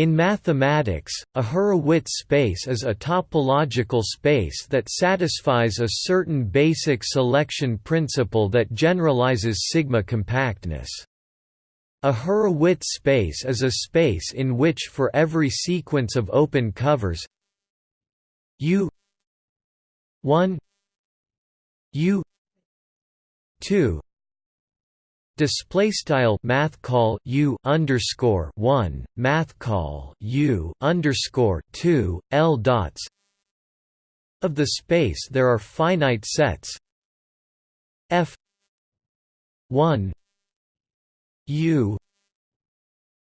In mathematics, a Hurewicz space is a topological space that satisfies a certain basic selection principle that generalizes sigma compactness. A Hurewicz space is a space in which for every sequence of open covers U 1 U 2 display style math call u underscore one math call u underscore two l dots. Of the space there are finite sets. F one u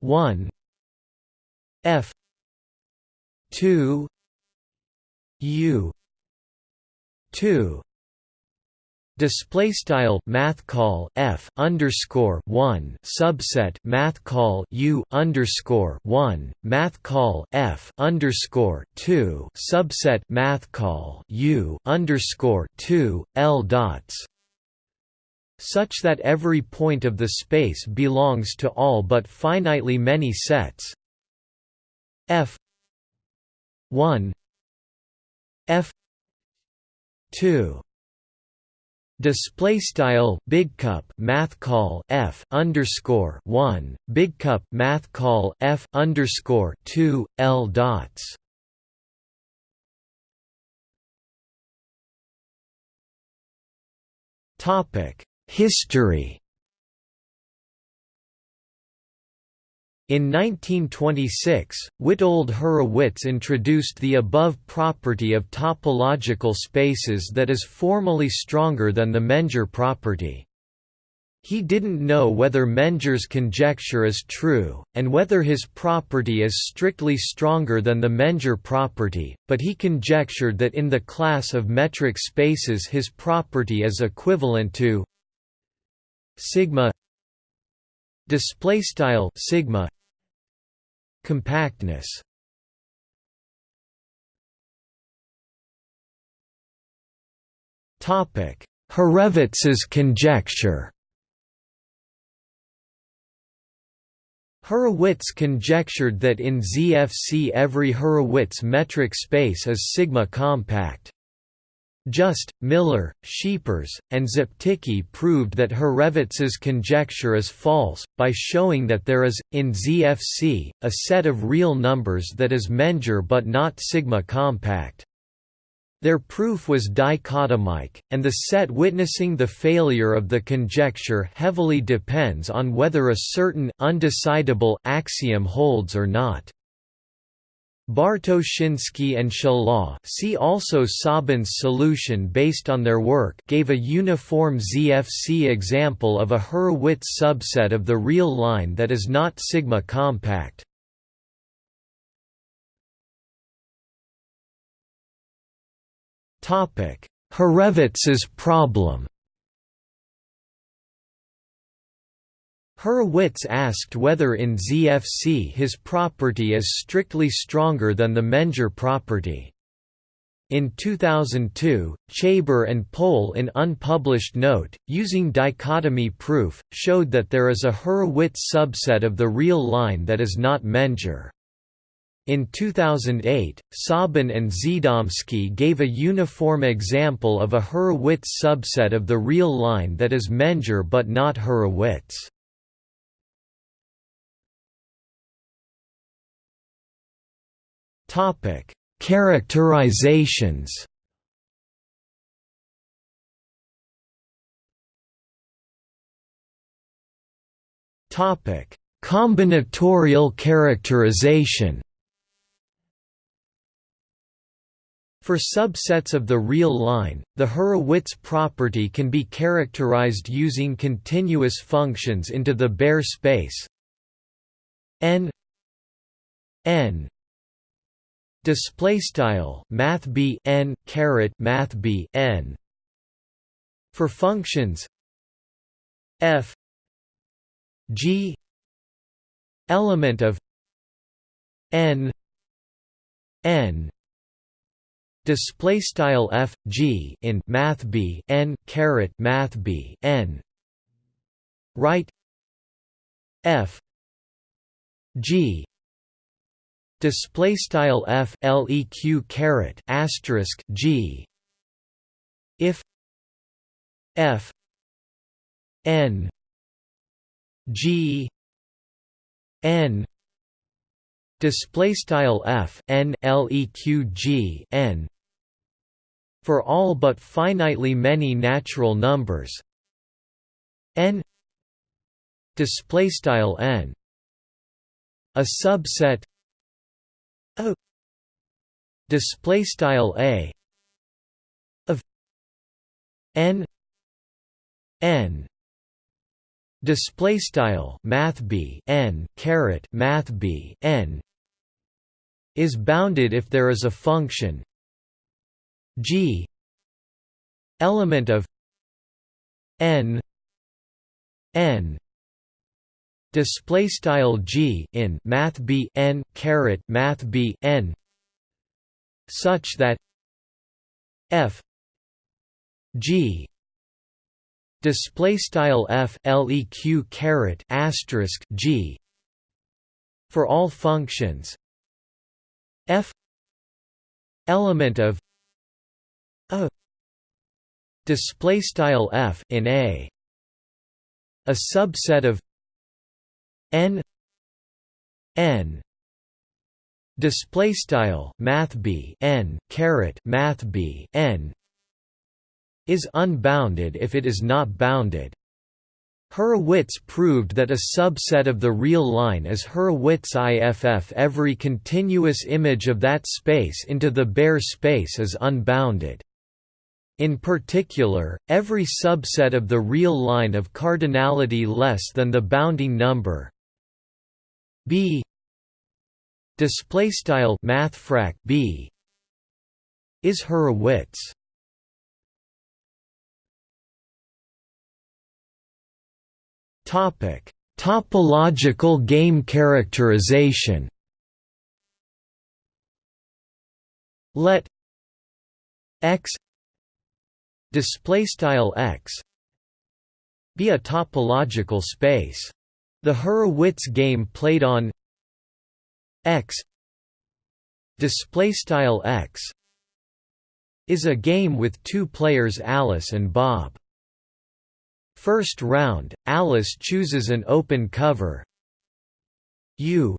one f two u two Display style math call f underscore one subset math call u underscore one math call f underscore two subset math call u underscore two l dots such that every point of the space belongs to all but finitely many sets. F one f two Display style big cup math call f underscore one big cup math call f underscore two l dots. Topic History In 1926, Witold Hurewicz introduced the above property of topological spaces that is formally stronger than the Menger property. He didn't know whether Menger's conjecture is true, and whether his property is strictly stronger than the Menger property, but he conjectured that in the class of metric spaces his property is equivalent to sigma display style sigma Compactness. Hurewicz's conjecture. Hurewicz conjectured that in ZFC every Hurewicz metric space is sigma compact. Just, Miller, Scheepers, and Szeptycki proved that Hurewicz's conjecture is false, by showing that there is, in ZFC, a set of real numbers that is Menger but not sigma compact. Their proof was dichotomic, and the set witnessing the failure of the conjecture heavily depends on whether a certain undecidable axiom holds or not. Bartoszyński and Shelah see also Tsaban's solution based on their work gave a uniform ZFC example of a Hurewicz subset of the real line that is not sigma compact. Hurewicz's problem Hurewicz asked whether in ZFC his property is strictly stronger than the Menger property. In 2002, Chaber and Pohl in unpublished note, using dichotomy proof, showed that there is a Hurwitz subset of the real line that is not Menger. In 2008, Tsaban and Zdomskyy gave a uniform example of a Hurwitz subset of the real line that is Menger but not Hurewicz. Topic: Characterizations. Topic: Combinatorial characterization. For subsets of the real line, the Hurewicz property can be characterized using continuous functions into the Baire space n n display style math b n caret math b n. For functions f g element of n n. Display style f g in math b n caret math b n. Right f g display style f leq caret asterisk g. If f n g n display style f n leq g n for all but finitely many natural numbers. N display style n. A subset a display style a of n n display style math b n caret math b n is bounded if there is a function g element of n n display style g in math b n caret math b n such that f g display style f leq caret asterisk g for all functions. F element of a display style f in a a subset of n n display style math b n caret math b n is unbounded if it is not bounded Hurwitz proved that a subset of the real line is Hurwitz IFF every continuous image of that space into the Baire space is unbounded. In particular, every subset of the real line of cardinality less than the bounding number b display style mathfrak b is Hurwitz. Topic: Topological game characterization. Let x display style x be a topological space. The Hurwitz game played on x. Display style x. Is a game with two players Alice and Bob. First round, Alice chooses an open cover. U.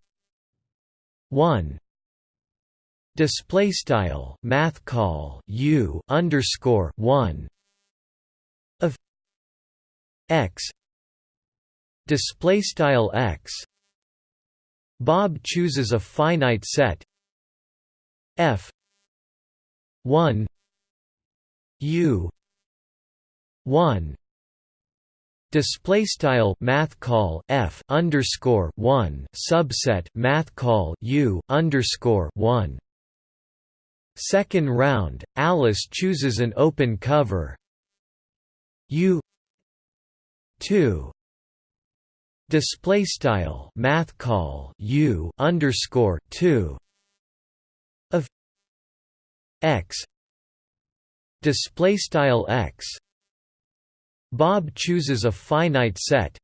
1 display style math call U underscore 1 of X display style X. Bob chooses a finite set. F. 1 U. 1 Display style math call f underscore one. Subset math call u underscore one. Second round, Alice chooses an open cover. U. two display style math call u underscore two of x. Display style x. Bob chooses a finite set.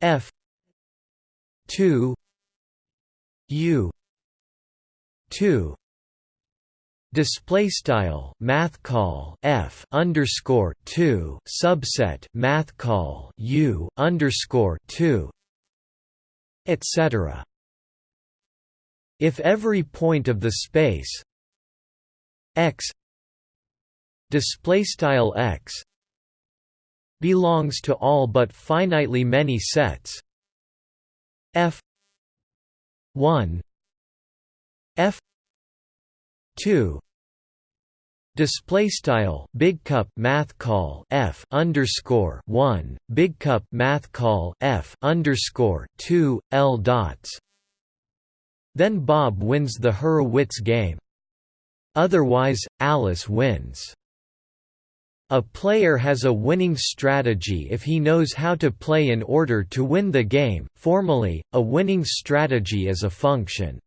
F 2 u 2 display style math call f underscore 2 subset math call u underscore 2 etc. If every point of the space x display style x belongs to all but finitely many sets f 1 f 2 Display style big cup math call f underscore one big cup math call f underscore two l dots. Then Bob wins the Hurwitz game. Otherwise, Alice wins. A player has a winning strategy if he knows how to play in order to win the game. Formally, a winning strategy is a function.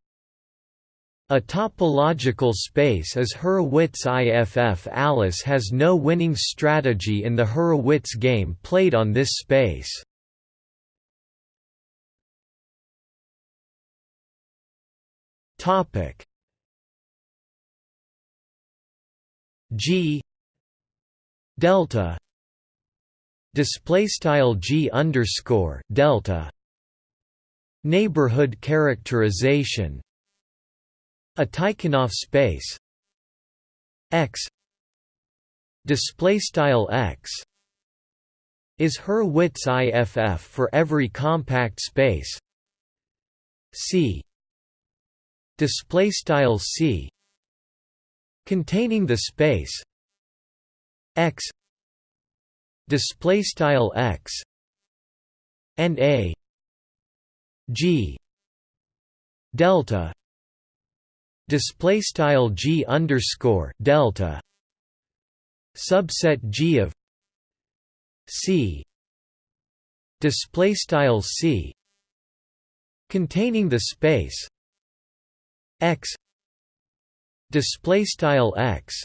A topological space is Hurwitz IFF. Alice has no winning strategy in the Hurwitz game played on this space. Topic. G. Delta. Display style G underscore delta. Neighborhood characterization a Tikhonov space. X. Display style X. Is Hurwitz IFF for every compact space. C. Display style C. Containing the space. X. Display style X. And A G. Delta display style G underscore delta subset G of C display style C containing the space X display style X.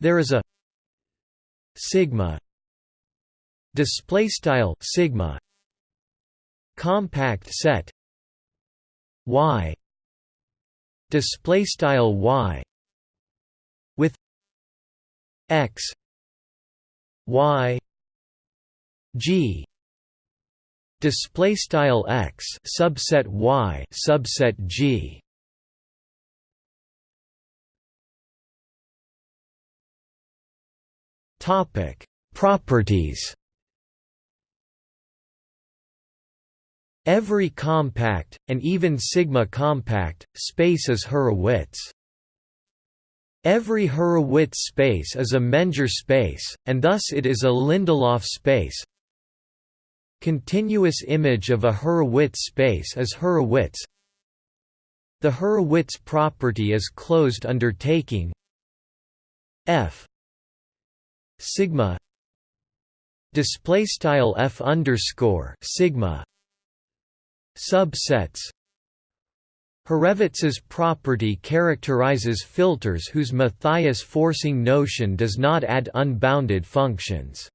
There is a sigma display style sigma compact set Y display style Y with X Y G display style X subset Y subset G. Topic properties Every compact, and even sigma compact, space is Hurwitz. Every Hurwitz space is a Menger space, and thus it is a Lindelof space. Continuous image of a Hurwitz space is Hurwitz. The Hurwitz property is closed undertaking F sigma display style F underscore sigma subsets Hurwitz's property characterizes filters whose Mathias forcing notion does not add unbounded functions.